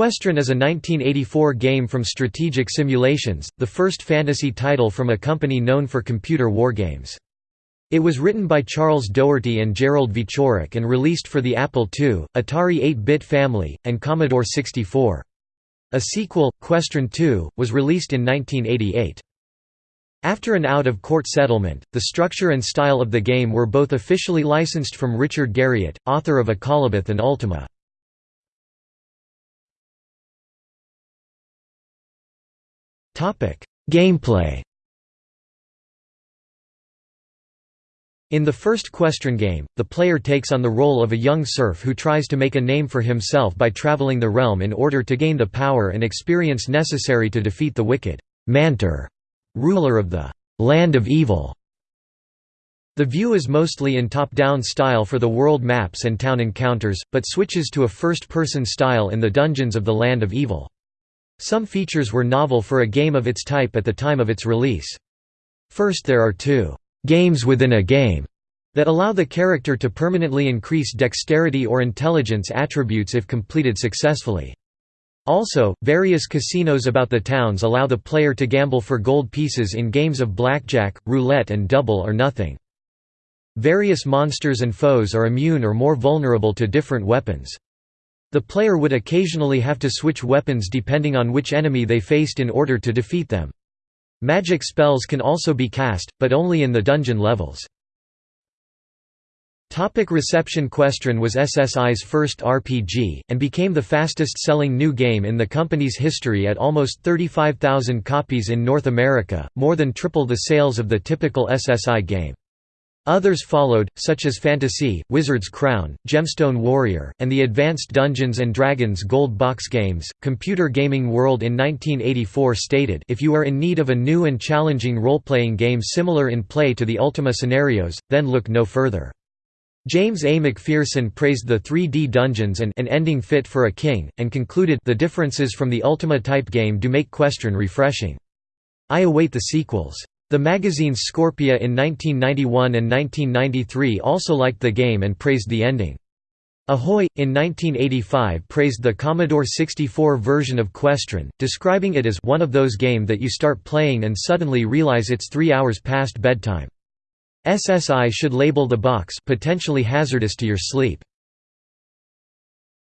Questron is a 1984 game from Strategic Simulations, the first fantasy title from a company known for computer wargames. It was written by Charles Doherty and Gerald Wieczorek and released for the Apple II, Atari 8-bit family, and Commodore 64. A sequel, Questron 2, was released in 1988. After an out-of-court settlement, the structure and style of the game were both officially licensed from Richard Garriott, author of Akalabeth and Ultima. Gameplay In the first Questron game, the player takes on the role of a young serf who tries to make a name for himself by traveling the realm in order to gain the power and experience necessary to defeat the wicked Mantor, ruler of the Land of Evil. The view is mostly in top-down style for the world maps and town encounters, but switches to a first-person style in the dungeons of the Land of Evil. Some features were novel for a game of its type at the time of its release. First there are two games within a game that allow the character to permanently increase dexterity or intelligence attributes if completed successfully. Also, various casinos about the towns allow the player to gamble for gold pieces in games of blackjack, roulette and double or nothing. Various monsters and foes are immune or more vulnerable to different weapons. The player would occasionally have to switch weapons depending on which enemy they faced in order to defeat them. Magic spells can also be cast, but only in the dungeon levels. Topic reception Questron was SSI's first RPG, and became the fastest-selling new game in the company's history at almost 35,000 copies in North America, more than triple the sales of the typical SSI game. Others followed, such as Phantasie, Wizard's Crown, Gemstone Warrior, and the Advanced Dungeons & Dragons Gold Box games. Computer Gaming World in 1984 stated, If you are in need of a new and challenging role-playing game similar in play to the Ultima scenarios, then look no further. James A. McPherson praised the 3D dungeons and an ending fit for a king, and concluded the differences from the Ultima type game do make Questron refreshing. I await the sequels. The magazines Scorpia in 1991 and 1993 also liked the game and praised the ending. Ahoy! in 1985 praised the Commodore 64 version of Questron, describing it as one of those game that you start playing and suddenly realize it's three hours past bedtime. SSI should label the box potentially hazardous to your sleep.